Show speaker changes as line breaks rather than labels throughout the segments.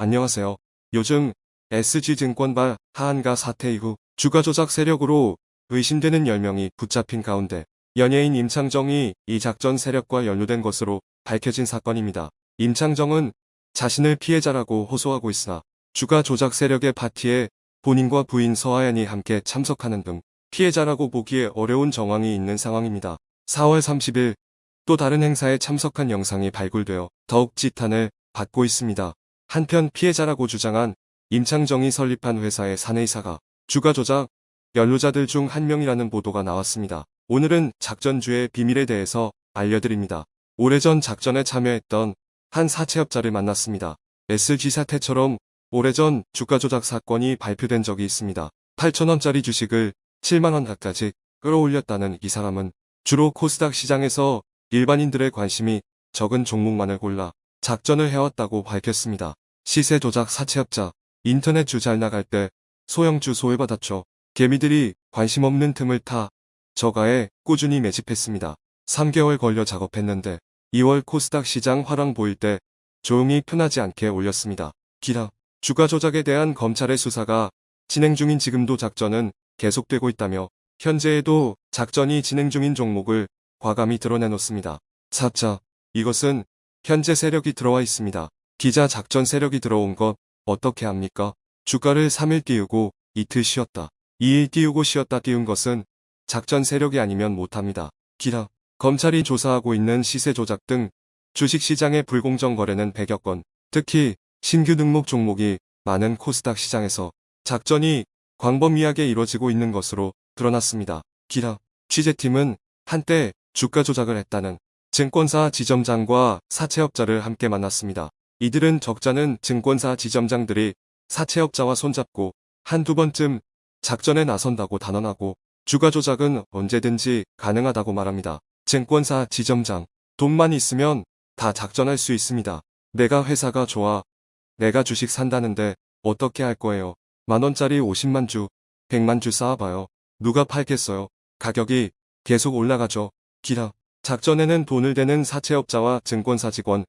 안녕하세요. 요즘 SG증권발 하한가 사태 이후 주가 조작 세력으로 의심되는 10명이 붙잡힌 가운데 연예인 임창정이 이 작전 세력과 연루된 것으로 밝혀진 사건입니다. 임창정은 자신을 피해자라고 호소하고 있으나 주가 조작 세력의 파티에 본인과 부인 서하연이 함께 참석하는 등 피해자라고 보기에 어려운 정황이 있는 상황입니다. 4월 30일 또 다른 행사에 참석한 영상이 발굴되어 더욱 지탄을 받고 있습니다. 한편 피해자라고 주장한 임창정이 설립한 회사의 사내이사가 주가 조작 연루자들 중 한 명이라는 보도가 나왔습니다. 오늘은 작전주의 비밀에 대해서 알려드립니다. 오래전 작전에 참여했던 한 사채업자를 만났습니다. SG 사태처럼 오래전 주가 조작 사건이 발표된 적이 있습니다. 8천원짜리 주식을 7만원 가까지 끌어올렸다는 이 사람은 주로 코스닥 시장에서 일반인들의 관심이 적은 종목만을 골라 작전을 해왔다고 밝혔습니다. 시세 조작 사채업자, 인터넷 주 잘 나갈 때 소형주 소외받았죠. 개미들이 관심 없는 틈을 타 저가에 꾸준히 매집했습니다. 3개월 걸려 작업했는데 2월 코스닥 시장 화랑 보일 때 조용히 편하지 않게 올렸습니다. 기라, 주가 조작에 대한 검찰의 수사가 진행 중인 지금도 작전은 계속되고 있다며 현재에도 작전이 진행 중인 종목을 과감히 드러내놓습니다. 4자, 이것은 현재 세력이 들어와 있습니다. 기자 작전 세력이 들어온 것 어떻게 합니까? 주가를 3일 띄우고 이틀 쉬었다. 2일 띄우고 쉬었다 띄운 것은 작전 세력이 아니면 못합니다. 기라, 검찰이 조사하고 있는 시세 조작 등 주식시장의 불공정 거래는 100여 건, 특히 신규 등록 종목이 많은 코스닥 시장에서 작전이 광범위하게 이뤄지고 있는 것으로 드러났습니다. 기라, 취재팀은 한때 주가 조작을 했다는 증권사 지점장과 사채업자를 함께 만났습니다. 이들은 적자는 증권사 지점장들이 사채업자와 손잡고 한두 번쯤 작전에 나선다고 단언하고 주가 조작은 언제든지 가능하다고 말합니다. 증권사 지점장, 돈만 있으면 다 작전할 수 있습니다. 내가 회사가 좋아. 내가 주식 산다는데 어떻게 할 거예요? 만원짜리 50만 주, 100만 주 쌓아봐요. 누가 팔겠어요? 가격이 계속 올라가죠. 기라. 작전에는 돈을 대는 사채업자와 증권사 직원,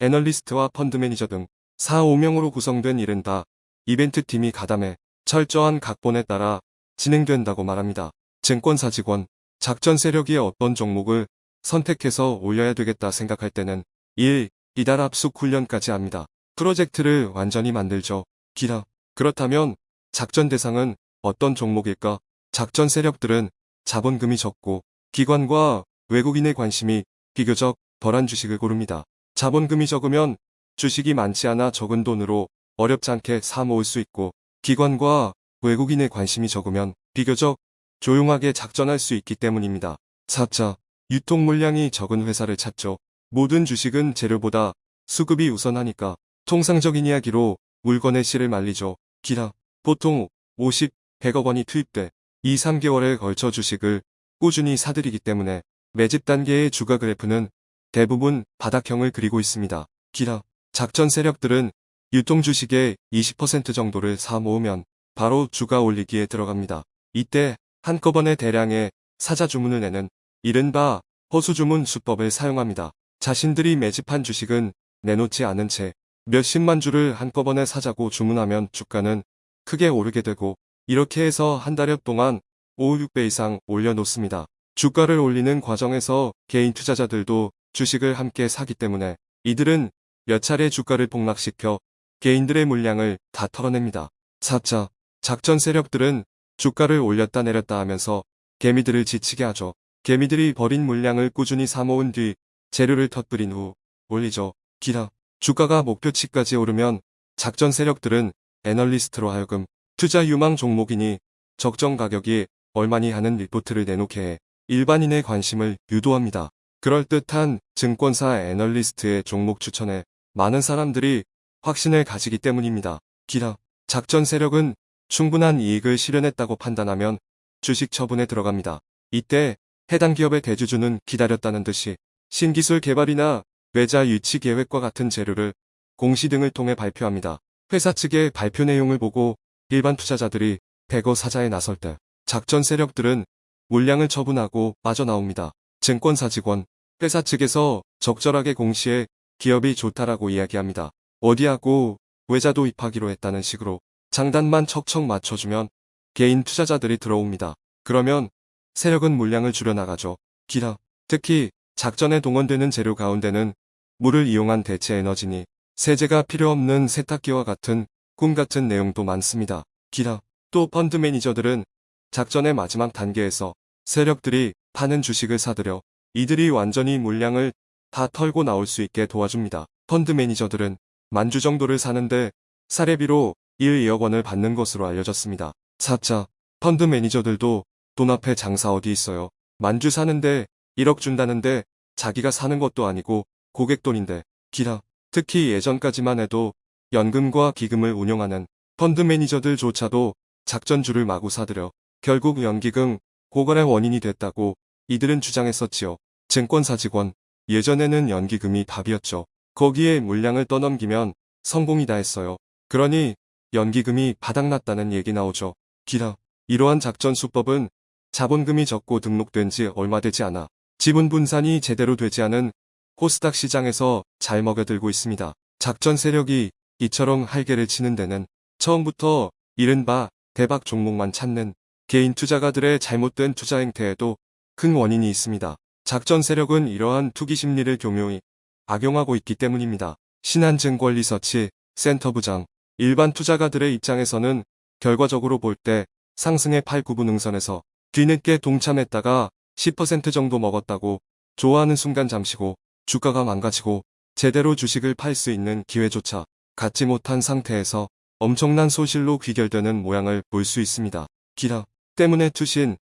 애널리스트와 펀드 매니저 등 4, 5명으로 구성된 일은 다 이벤트 팀이 가담해 철저한 각본에 따라 진행된다고 말합니다. 증권사 직원, 작전 세력이 어떤 종목을 선택해서 올려야 되겠다 생각할 때는 1. 이달 압숙 훈련까지 합니다. 프로젝트를 완전히 만들죠. 기라. 그렇다면 작전 대상은 어떤 종목일까? 작전 세력들은 자본금이 적고 기관과 외국인의 관심이 비교적 덜한 주식을 고릅니다. 자본금이 적으면 주식이 많지 않아 적은 돈으로 어렵지 않게 사 모을 수 있고 기관과 외국인의 관심이 적으면 비교적 조용하게 작전할 수 있기 때문입니다. 4자, 유통 물량이 적은 회사를 찾죠. 모든 주식은 재료보다 수급이 우선하니까 통상적인 이야기로 물건의 실을 말리죠. 기라, 보통 50, 100억 원이 투입돼 2, 3개월에 걸쳐 주식을 꾸준히 사들이기 때문에 매집 단계의 주가 그래프는 대부분 바닥형을 그리고 있습니다. 기라, 작전 세력들은 유통 주식의 20% 정도를 사 모으면 바로 주가 올리기에 들어갑니다. 이때 한꺼번에 대량의 사자 주문을 내는 이른바 허수 주문 수법을 사용합니다. 자신들이 매집한 주식은 내놓지 않은 채 몇십만 주를 한꺼번에 사자고 주문하면 주가는 크게 오르게 되고 이렇게 해서 한 달여 동안 5, 6배 이상 올려놓습니다. 주가를 올리는 과정에서 개인 투자자들도 주식을 함께 사기 때문에 이들은 몇 차례 주가를 폭락시켜 개인들의 물량을 다 털어냅니다. 4차 작전 세력들은 주가를 올렸다 내렸다 하면서 개미들을 지치게 하죠. 개미들이 버린 물량을 꾸준히 사모은 뒤 재료를 터뜨린 후 올리죠. 기라. 주가가 목표치까지 오르면 작전 세력들은 애널리스트로 하여금 투자 유망 종목이니 적정 가격이 얼마니 하는 리포트를 내놓게 해 일반인의 관심을 유도합니다. 그럴듯한 증권사 애널리스트의 종목 추천에 많은 사람들이 확신을 가지기 때문입니다. 기라. 작전 세력은 충분한 이익을 실현했다고 판단하면 주식 처분에 들어갑니다. 이때 해당 기업의 대주주는 기다렸다는 듯이 신기술 개발이나 외자 유치 계획과 같은 재료를 공시 등을 통해 발표합니다. 회사 측의 발표 내용을 보고 일반 투자자들이 대거 사자에 나설 때 작전 세력들은 물량을 처분하고 빠져나옵니다. 증권사 직원, 회사 측에서 적절하게 공시해 기업이 좋다라고 이야기합니다. 어디하고 외자 도 입하기로 했다는 식으로 장단만 척척 맞춰주면 개인 투자자들이 들어옵니다. 그러면 세력은 물량을 줄여나가죠. 기라. 특히 작전에 동원되는 재료 가운데는 물을 이용한 대체 에너지니 세제가 필요 없는 세탁기와 같은 꿈 같은 내용도 많습니다. 기라. 또 펀드 매니저들은 작전의 마지막 단계에서 세력들이 파는 주식을 사들여 이들이 완전히 물량을 다 털고 나올 수 있게 도와줍니다. 펀드 매니저들은 만주 정도를 사는데 사례비로 1, 2억 원을 받는 것으로 알려졌습니다. 4자 펀드 매니저들도 돈 앞에 장사 어디 있어요. 만주 사는데 1억 준다는데 자기가 사는 것도 아니고 고객 돈인데 기라. 특히 예전까지만 해도 연금과 기금을 운용하는 펀드 매니저들조차도 작전주를 마구 사들여 결국 연기금 고갈의 원인이 됐다고 이들은 주장했었지요. 증권사 직원 예전에는 연기금이 답이었죠. 거기에 물량을 떠넘기면 성공이다 했어요. 그러니 연기금이 바닥났다는 얘기 나오죠. 기라. 이러한 작전 수법은 자본금이 적고 등록된 지 얼마 되지 않아 지분 분산이 제대로 되지 않은 코스닥 시장에서 잘 먹여들고 있습니다. 작전 세력이 이처럼 할개를 치는 데는 처음부터 이른바 대박 종목만 찾는 개인 투자가들의 잘못된 투자 행태에도 큰 원인이 있습니다. 작전 세력은 이러한 투기 심리를 교묘히 악용하고 있기 때문입니다. 신한증권 리서치 센터 부장 일반 투자가들의 입장에서는 결과적으로 볼 때 상승의 8, 9분 응선에서 뒤늦게 동참했다가 10% 정도 먹었다고 좋아하는 순간 잠시고 주가가 망가지고 제대로 주식을 팔 수 있는 기회조차 갖지 못한 상태에서 엄청난 소실로 귀결되는 모양을 볼 수 있습니다. 기라 때문에 투신,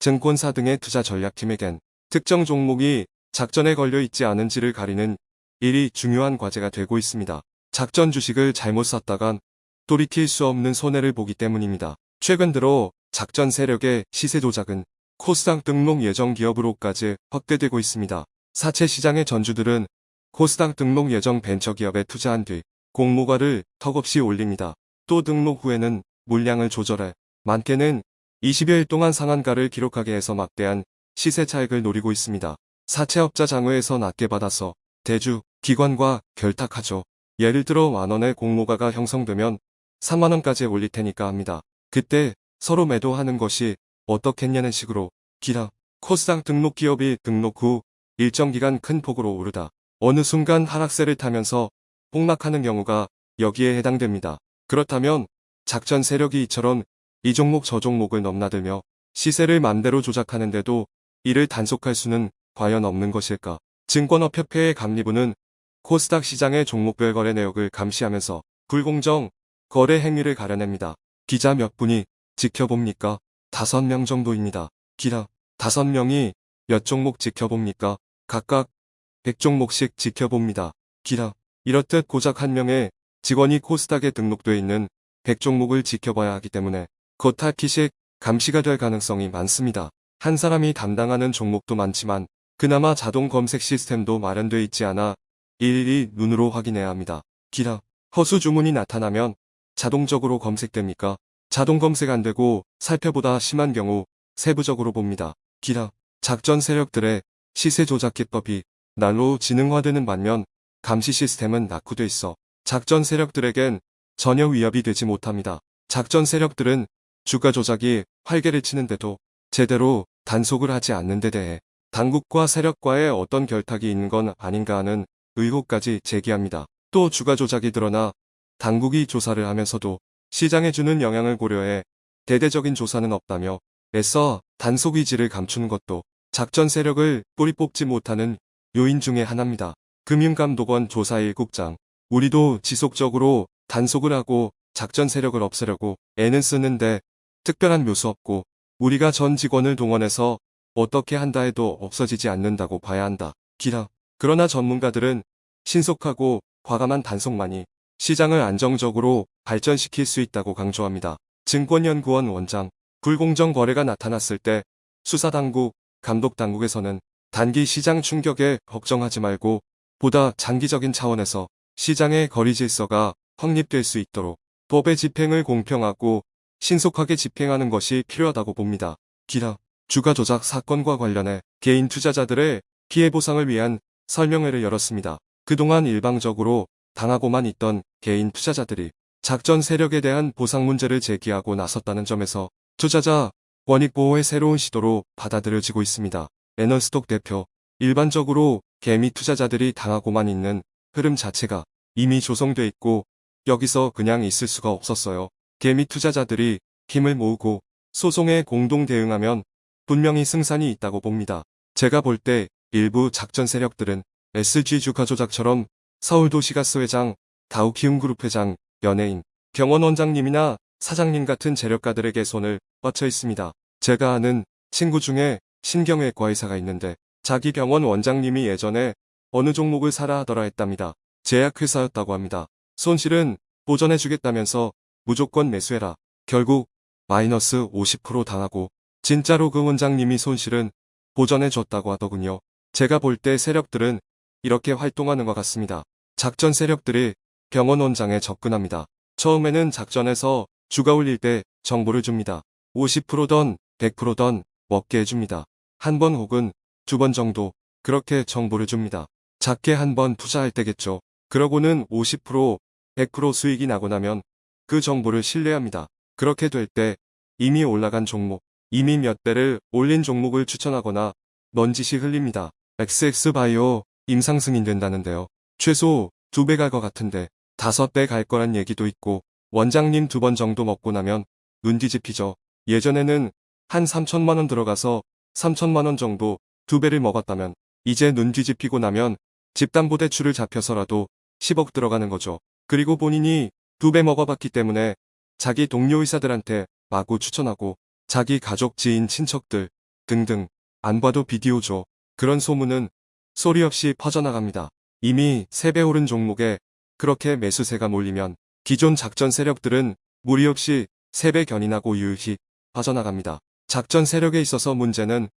증권사 등의 투자 전략팀에겐 특정 종목이 작전에 걸려 있지 않은지를 가리는 일이 중요한 과제가 되고 있습니다. 작전 주식을 잘못 샀다간 돌이킬 수 없는 손해를 보기 때문입니다. 최근 들어 작전 세력의 시세 조작은 코스닥 등록 예정 기업으로까지 확대되고 있습니다. 사채 시장의 전주들은 코스닥 등록 예정 벤처기업에 투자한 뒤 공모가를 턱없이 올립니다. 또 등록 후에는 물량을 조절해 많게는 20여일 동안 상한가를 기록하게 해서 막대한 시세 차익을 노리고 있습니다. 사채업자 장외에서 낮게 받아서 대주, 기관과 결탁하죠. 예를 들어 만원의 공모가가 형성되면 3만원까지 올릴 테니까 합니다. 그때 서로 매도하는 것이 어떻겠냐는 식으로 기라 코스닥 등록 기업이 등록 후 일정 기간 큰 폭으로 오르다 어느 순간 하락세를 타면서 폭락하는 경우가 여기에 해당됩니다. 그렇다면 작전 세력이 이처럼 이 종목 저 종목을 넘나들며 시세를 맘대로 조작하는데도 이를 단속할 수는 과연 없는 것일까? 증권업협회의 감리부는 코스닥 시장의 종목별 거래 내역을 감시하면서 불공정 거래 행위를 가려냅니다. 기자 몇 분이 지켜봅니까? 다섯 명 정도입니다. 기라 다섯 명이 몇 종목 지켜봅니까? 각각 100종목씩 지켜봅니다. 기라 이렇듯 고작 한 명의 직원이 코스닥에 등록돼 있는 100종목을 지켜봐야 하기 때문에 겉핥기식 감시가 될 가능성이 많습니다. 한 사람이 담당하는 종목도 많지만 그나마 자동 검색 시스템도 마련돼 있지 않아 일일이 눈으로 확인해야 합니다. 기라 허수 주문이 나타나면 자동적으로 검색됩니까? 자동 검색 안 되고 살펴보다 심한 경우 세부적으로 봅니다. 기라 작전 세력들의 시세 조작 기법이 날로 지능화되는 반면 감시 시스템은 낙후돼 있어 작전 세력들에겐 전혀 위협이 되지 못합니다. 작전 세력들은 주가 조작이 활개를 치는데도 제대로 단속을 하지 않는 데 대해 당국과 세력과의 어떤 결탁이 있는 건 아닌가 하는 의혹까지 제기합니다. 또 주가 조작이 드러나 당국이 조사를 하면서도 시장에 주는 영향을 고려해 대대적인 조사는 없다며 애써 단속 의지를 감추는 것도 작전 세력을 뿌리 뽑지 못하는 요인 중의 하나입니다. 금융감독원 조사 1국장 우리도 지속적으로 단속을 하고 작전 세력을 없애려고 애는 쓰는데 특별한 묘수 없고 우리가 전 직원을 동원해서 어떻게 한다 해도 없어지지 않는다고 봐야 한다. 기라. 그러나 전문가들은 신속하고 과감한 단속만이 시장을 안정적으로 발전시킬 수 있다고 강조합니다. 증권연구원 원장 불공정 거래가 나타났을 때 수사당국, 감독당국에서는 단기 시장 충격에 걱정하지 말고 보다 장기적인 차원에서 시장의 거리 질서가 확립될 수 있도록 법의 집행을 공평하고 신속하게 집행하는 것이 필요하다고 봅니다. 기라 주가 조작 사건과 관련해 개인 투자자들의 피해 보상을 위한 설명회를 열었습니다. 그동안 일방적으로 당하고만 있던 개인 투자자들이 작전 세력에 대한 보상 문제를 제기하고 나섰다는 점에서 투자자 원익 보호의 새로운 시도로 받아들여지고 있습니다. 에너스톡 대표 일반적으로 개미 투자자들이 당하고만 있는 흐름 자체가 이미 조성돼 있고 여기서 그냥 있을 수가 없었어요. 개미 투자자들이 힘을 모으고 소송에 공동 대응하면 분명히 승산이 있다고 봅니다. 제가 볼 때 일부 작전 세력들은 SG 주가 조작처럼 서울도시가스 회장, 다우키움그룹 회장, 연예인, 경원 원장님이나 사장님 같은 재력가들에게 손을 뻗쳐 있습니다. 제가 아는 친구 중에 신경외과 의사가 있는데 자기 병원 원장님이 예전에 어느 종목을 사라 하더라 했답니다. 제약회사였다고 합니다. 손실은 보전해주겠다면서 무조건 매수해라. 결국 마이너스 50% 당하고 진짜로 그 원장님이 손실은 보전해줬다고 하더군요. 제가 볼 때 세력들은 이렇게 활동하는 것 같습니다. 작전 세력들이 병원 원장에 접근합니다. 처음에는 작전에서 주가 올릴 때 정보를 줍니다. 50%던 100%던 먹게 해줍니다. 한 번 혹은 두 번 정도 그렇게 정보를 줍니다. 작게 한 번 투자할 때겠죠. 그러고는 50% 100% 수익이 나고 나면 그 정보를 신뢰합니다. 그렇게 될 때 이미 올라간 종목, 이미 몇 배를 올린 종목을 추천하거나 넌지시 흘립니다. XX바이오 임상 승인 된다는데요. 최소 두배갈 것 같은데 다섯 배갈 거란 얘기도 있고 원장님 두 번 정도 먹고 나면 눈 뒤집히죠. 예전에는 한 3천만 원 들어가서 3천만 원 정도 두 배를 먹었다면 이제 눈 뒤집히고 나면 집담보대출을 잡혀서라도 10억 들어가는 거죠. 그리고 본인이 두 배 먹어봤기 때문에 자기 동료 의사들한테 마구 추천하고 자기 가족, 지인, 친척들 등등 안 봐도 비디오죠. 그런 소문은 소리 없이 퍼져나갑니다. 이미 3배 오른 종목에 그렇게 매수세가 몰리면 기존 작전 세력들은 무리 없이 3배 견인하고 유유히 빠져나갑니다. 작전 세력에 있어서 문제는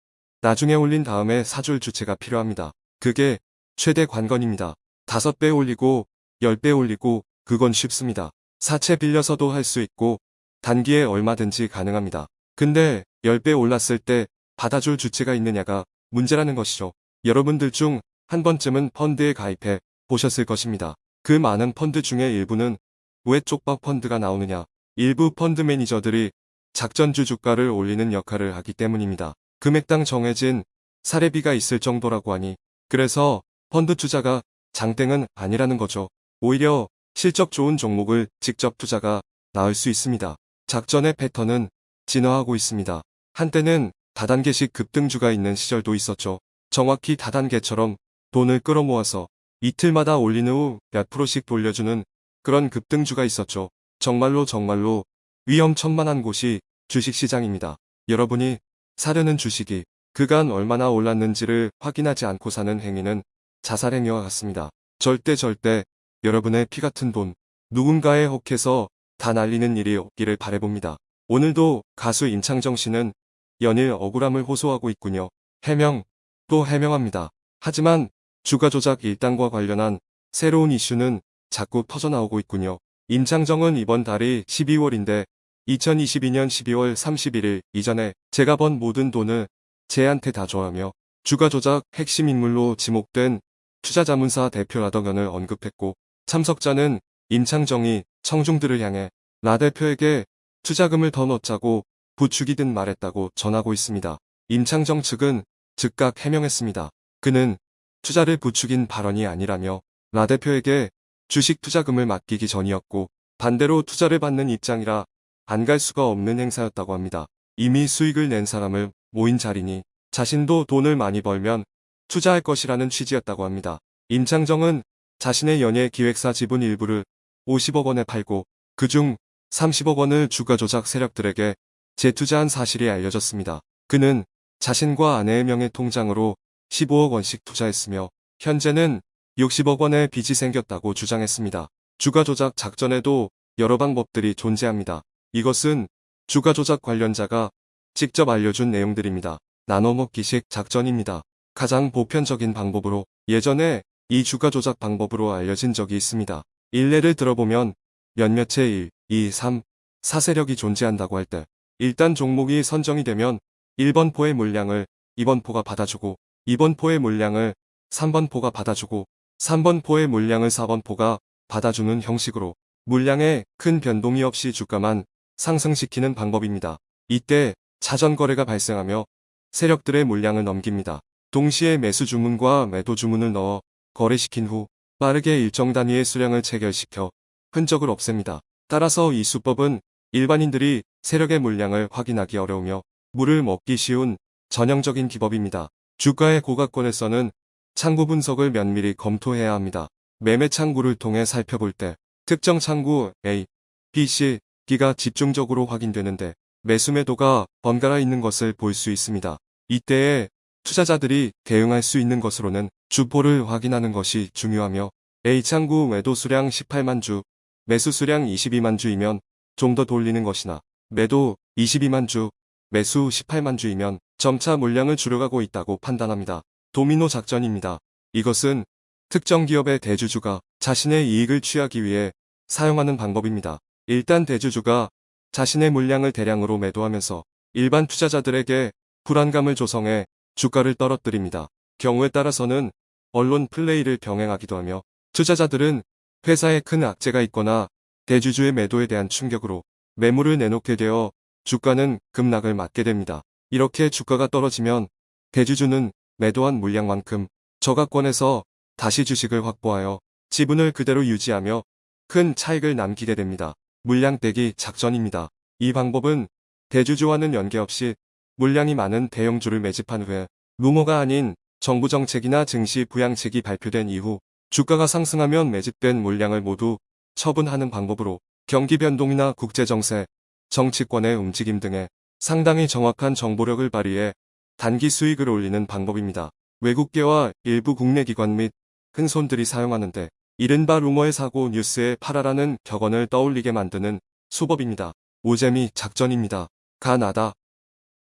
나중에 올린 다음에 사줄 주체가 필요합니다. 그게 최대 관건입니다. 5배 올리고 10배 올리고 그건 쉽습니다. 사채 빌려서도 할 수 있고 단기에 얼마든지 가능합니다. 근데 10배 올랐을 때 받아줄 주체가 있느냐가 문제라는 것이죠. 여러분들 중 한 번쯤은 펀드에 가입해 보셨을 것입니다. 그 많은 펀드 중에 일부는 왜 쪽박 펀드가 나오느냐. 일부 펀드 매니저들이 작전주 주가를 올리는 역할을 하기 때문입니다. 금액당 정해진 사례비가 있을 정도라고 하니 그래서 펀드 투자가 장땡은 아니라는 거죠. 오히려 실적 좋은 종목을 직접 투자가 나을 수 있습니다. 작전의 패턴은 진화하고 있습니다. 한때는 다단계식 급등주가 있는 시절도 있었죠. 정확히 다단계처럼 돈을 끌어모아서 이틀마다 올린 후 몇 프로씩 돌려주는 그런 급등주가 있었죠. 정말로 정말로 위험천만한 곳이 주식시장입니다. 여러분이 사려는 주식이 그간 얼마나 올랐는지를 확인하지 않고 사는 행위는 자살행위와 같습니다. 절대 절대 여러분의 피 같은 돈 누군가의 혹해서 다 날리는 일이 없기를 바래봅니다. 오늘도 가수 임창정 씨는 연일 억울함을 호소하고 있군요. 해명 또 해명합니다. 하지만 주가 조작 일당과 관련한 새로운 이슈는 자꾸 터져나오고 있군요. 임창정은 이번 달이 12월인데 2022년 12월 31일 이전에 제가 번 모든 돈을 쟤한테 다 줘하며 주가 조작 핵심 인물로 지목된 투자자문사 대표 라덕연을 언급했고 참석자는 임창정이 청중들을 향해 라 대표에게 투자금을 더 넣자고 부추기듯 말했다고 전하고 있습니다. 임창정 측은 즉각 해명했습니다. 그는 투자를 부추긴 발언이 아니라며 라 대표에게 주식 투자금을 맡기기 전이었고 반대로 투자를 받는 입장이라 안 갈 수가 없는 행사였다고 합니다. 이미 수익을 낸 사람을 모인 자리니 자신도 돈을 많이 벌면 투자할 것이라는 취지였다고 합니다. 임창정은 자신의 연예 기획사 지분 일부를 50억 원에 팔고 그중 30억 원을 주가 조작 세력들에게 재투자한 사실이 알려졌습니다. 그는 자신과 아내의 명의 통장으로 15억 원씩 투자했으며 현재는 60억 원의 빚이 생겼다고 주장했습니다. 주가 조작 작전에도 여러 방법들이 존재합니다. 이것은 주가 조작 관련자가 직접 알려준 내용들입니다. 나눠먹기식 작전입니다. 가장 보편적인 방법으로 예전에 이 주가 조작 방법으로 알려진 적이 있습니다. 일례를 들어보면 몇몇의 1, 2, 3, 4세력이 존재한다고 할 때 일단 종목이 선정이 되면 1번 포의 물량을 2번 포가 받아주고 2번 포의 물량을 3번 포가 받아주고 3번 포의 물량을 4번 포가 받아주는 형식으로 물량에 큰 변동이 없이 주가만 상승시키는 방법입니다. 이때 자전 거래가 발생하며 세력들의 물량을 넘깁니다. 동시에 매수 주문과 매도 주문을 넣어 거래시킨 후 빠르게 일정 단위의 수량을 체결시켜 흔적을 없앱니다. 따라서 이 수법은 일반인들이 세력의 물량을 확인하기 어려우며 물을 먹기 쉬운 전형적인 기법입니다. 주가의 고가권에서는 창구 분석을 면밀히 검토해야 합니다. 매매 창구를 통해 살펴볼 때 특정 창구 A, B, C, D가 집중적으로 확인되는데 매수 매도가 번갈아 있는 것을 볼 수 있습니다. 이때에 투자자들이 대응할 수 있는 것으로는 주포를 확인하는 것이 중요하며 A 창구 매도 수량 18만 주, 매수 수량 22만 주이면 좀 더 돌리는 것이나 매도 22만 주, 매수 18만 주이면 점차 물량을 줄여가고 있다고 판단합니다. 도미노 작전입니다. 이것은 특정 기업의 대주주가 자신의 이익을 취하기 위해 사용하는 방법입니다. 일단 대주주가 자신의 물량을 대량으로 매도하면서 일반 투자자들에게 불안감을 조성해 주가를 떨어뜨립니다. 경우에 따라서는 언론 플레이를 병행하기도 하며 투자자들은 회사에 큰 악재가 있거나 대주주의 매도에 대한 충격으로 매물을 내놓게 되어 주가는 급락을 맞게 됩니다. 이렇게 주가가 떨어지면 대주주는 매도한 물량만큼 저가권에서 다시 주식을 확보하여 지분을 그대로 유지하며 큰 차익을 남기게 됩니다. 물량 떼기 작전입니다. 이 방법은 대주주와는 연계없이 물량이 많은 대형주를 매집한 후에 루머가 아닌 정부 정책이나 증시 부양책이 발표된 이후 주가가 상승하면 매집된 물량을 모두 처분하는 방법으로 경기 변동이나 국제정세, 정치권의 움직임 등에 상당히 정확한 정보력을 발휘해 단기 수익을 올리는 방법입니다. 외국계와 일부 국내 기관 및 큰 손들이 사용하는데 이른바 루머의 사고 뉴스의 팔아라는 격언을 떠올리게 만드는 수법입니다. 오재미 작전입니다. 가 나다.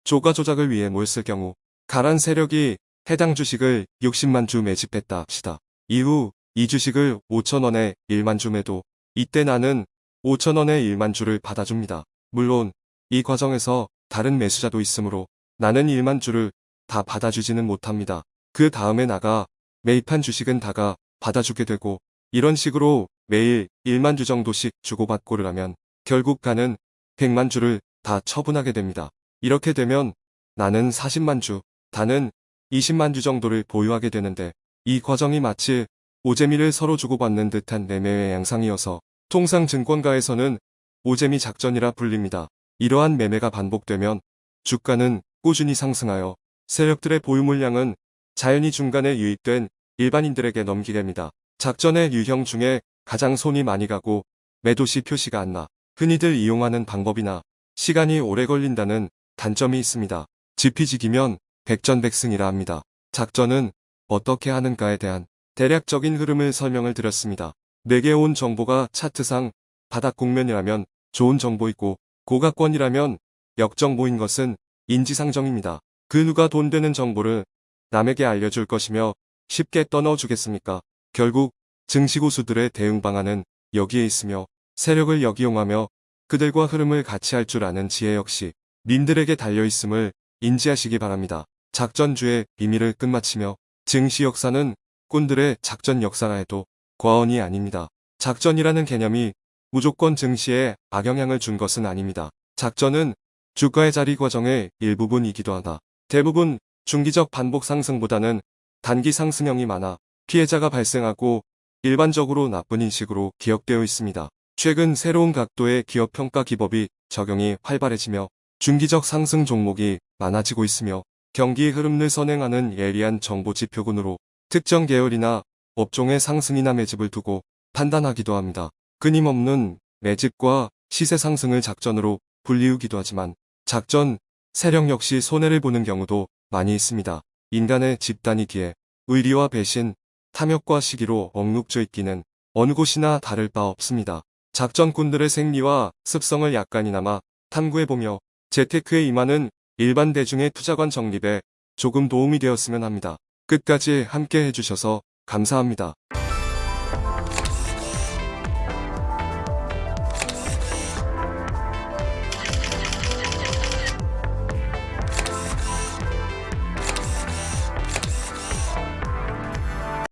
조가 조작을 위해 몰쓸 경우 가란 세력이 해당 주식을 60만 주 매집했다 합시다. 이후 이 주식을 5천원에 1만 주 매도 이때 나는 5천원에 1만 주를 받아줍니다. 물론 이 과정에서 다른 매수자도 있으므로 나는 1만 주를 다 받아주지는 못합니다. 그 다음에 나가 매입한 주식은 다가 받아주게 되고 이런 식으로 매일 1만 주 정도씩 주고받고를 하면 결국 가는 100만 주를 다 처분하게 됩니다. 이렇게 되면 나는 40만 주, 다는 20만 주 정도를 보유하게 되는데 이 과정이 마치 오재미를 서로 주고받는 듯한 매매의 양상이어서 통상 증권가에서는 오재미 작전이라 불립니다. 이러한 매매가 반복되면 주가는 꾸준히 상승하여 세력들의 보유 물량은 자연히 중간에 유입된 일반인들에게 넘기게 됩니다. 작전의 유형 중에 가장 손이 많이 가고 매도시 표시가 안 나 흔히들 이용하는 방법이나 시간이 오래 걸린다는 단점이 있습니다. 지피지기면 백전백승이라 합니다. 작전은 어떻게 하는가에 대한 대략적인 흐름을 설명을 드렸습니다. 내게 온 정보가 차트상 바닥 국면이라면 좋은 정보이고 고가권이라면 역정보인 것은 인지상정입니다. 그 누가 돈 되는 정보를 남에게 알려줄 것이며 쉽게 떠넣어주겠습니까? 결국 증시고수들의 대응 방안은 여기에 있으며 세력을 역이용하며 그들과 흐름을 같이 할 줄 아는 지혜 역시 님들에게 달려있음을 인지하시기 바랍니다. 작전주의 비밀을 끝마치며 증시 역사는 꾼들의 작전 역사라 해도 과언이 아닙니다. 작전이라는 개념이 무조건 증시에 악영향을 준 것은 아닙니다. 작전은 주가의 자리 과정의 일부분이기도 하다. 대부분 중기적 반복 상승보다는 단기 상승형이 많아 피해자가 발생하고 일반적으로 나쁜 인식으로 기억되어 있습니다. 최근 새로운 각도의 기업 평가 기법이 적용이 활발해지며 중기적 상승 종목이 많아지고 있으며 경기 흐름을 선행하는 예리한 정보 지표군으로 특정 계열이나 업종의 상승이나 매집을 두고 판단하기도 합니다. 끊임없는 매집과 시세 상승을 작전으로 불리우기도 하지만 작전, 세력 역시 손해를 보는 경우도 많이 있습니다. 인간의 집단이기에 의리와 배신, 탐욕과 시기로 억눌져 있기는 어느 곳이나 다를 바 없습니다. 작전꾼들의 생리와 습성을 약간이나마 탐구해보며 재테크에 임하는 일반 대중의 투자관 정립에 조금 도움이 되었으면 합니다. 끝까지 함께 해주셔서 감사합니다.